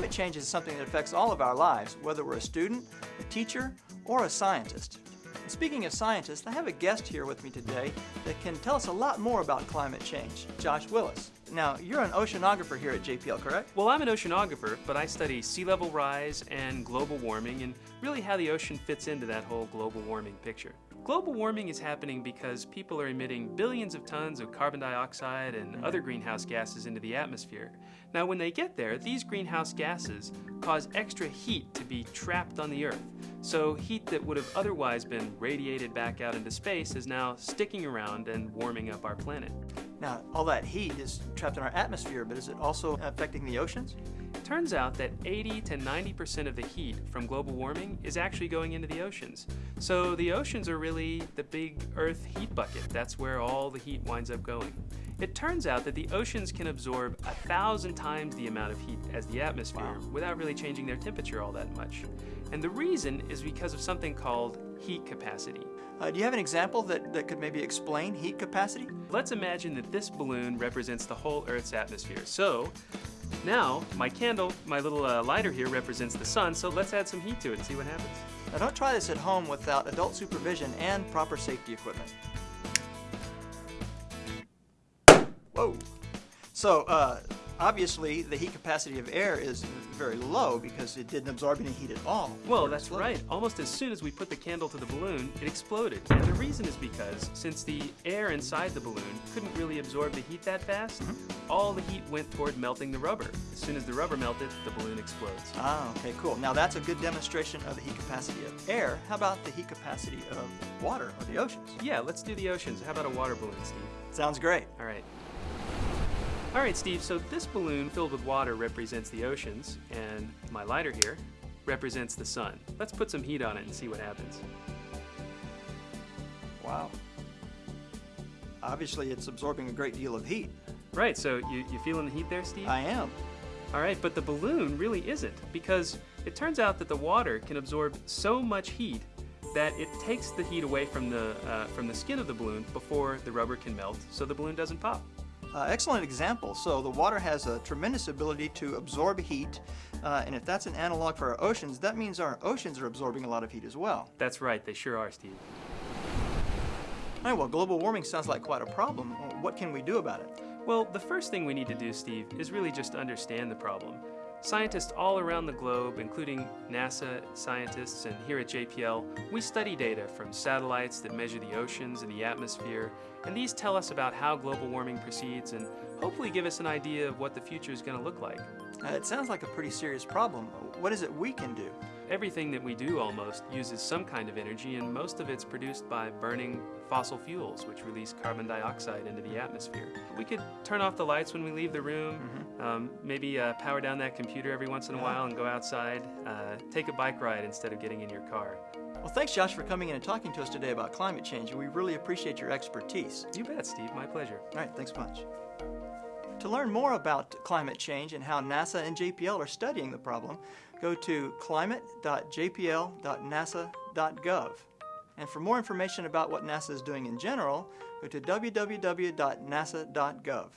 climate change is something that affects all of our lives, whether we're a student, a teacher, or a scientist. And speaking of scientists, I have a guest here with me today that can tell us a lot more about climate change, Josh Willis. Now, you're an oceanographer here at JPL, correct? Well, I'm an oceanographer, but I study sea level rise and global warming and really how the ocean fits into that whole global warming picture. Global warming is happening because people are emitting billions of tons of carbon dioxide and mm-hmm. other greenhouse gases into the atmosphere. Now, when they get there, these greenhouse gases cause extra heat to be trapped on the Earth. So heat that would have otherwise been radiated back out into space is now sticking around and warming up our planet. Now, all that heat is trapped in our atmosphere, but is it also affecting the oceans? It turns out that 80 to 90% of the heat from global warming is actually going into the oceans. So the oceans are really the big Earth heat bucket. That's where all the heat winds up going. It turns out that the oceans can absorb a thousand times the amount of heat as the atmosphere Wow. without really changing their temperature all that much. And the reason is because of something called heat capacity. Uh, do you have an example that, that could maybe explain heat capacity? Let's imagine that this balloon represents the whole Earth's atmosphere. So now my candle, my little uh, lighter here represents the sun, so let's add some heat to it and see what happens. Now, don't try this at home without adult supervision and proper safety equipment. Whoa! So, uh, obviously, the heat capacity of air is very low because it didn't absorb any heat at all. Well, that's exploded. right. Almost as soon as we put the candle to the balloon, it exploded. And the reason is because since the air inside the balloon couldn't really absorb the heat that fast, all the heat went toward melting the rubber. As soon as the rubber melted, the balloon explodes. Ah, okay, cool. Now that's a good demonstration of the heat capacity of air. How about the heat capacity of water or the oceans? Yeah, let's do the oceans. How about a water balloon, Steve? Sounds great. All right. All right, Steve, so this balloon filled with water represents the oceans, and my lighter here represents the sun. Let's put some heat on it and see what happens. Wow. Obviously, it's absorbing a great deal of heat. Right, so you, you feeling the heat there, Steve? I am. All right, but the balloon really isn't because it turns out that the water can absorb so much heat that it takes the heat away from the uh, from the skin of the balloon before the rubber can melt, so the balloon doesn't pop. Uh, excellent example. So the water has a tremendous ability to absorb heat, uh, and if that's an analog for our oceans, that means our oceans are absorbing a lot of heat as well. That's right, they sure are, Steve. All right, well, global warming sounds like quite a problem. What can we do about it? Well, the first thing we need to do, Steve, is really just understand the problem. Scientists all around the globe, including NASA scientists and here at JPL, we study data from satellites that measure the oceans and the atmosphere, and these tell us about how global warming proceeds and hopefully give us an idea of what the future is going to look like. Uh, it sounds like a pretty serious problem. What is it we can do? Everything that we do almost uses some kind of energy, and most of it's produced by burning fossil fuels, which release carbon dioxide into the atmosphere. We could turn off the lights when we leave the room, um, maybe uh, power down that computer every once in a while and go outside, uh, take a bike ride instead of getting in your car. Well, thanks, Josh, for coming in and talking to us today about climate change. and We really appreciate your expertise. You bet, Steve. My pleasure. All right, thanks much. To learn more about climate change and how NASA and JPL are studying the problem, go to climate.jpl.nasa.gov. And for more information about what NASA is doing in general, go to www.nasa.gov.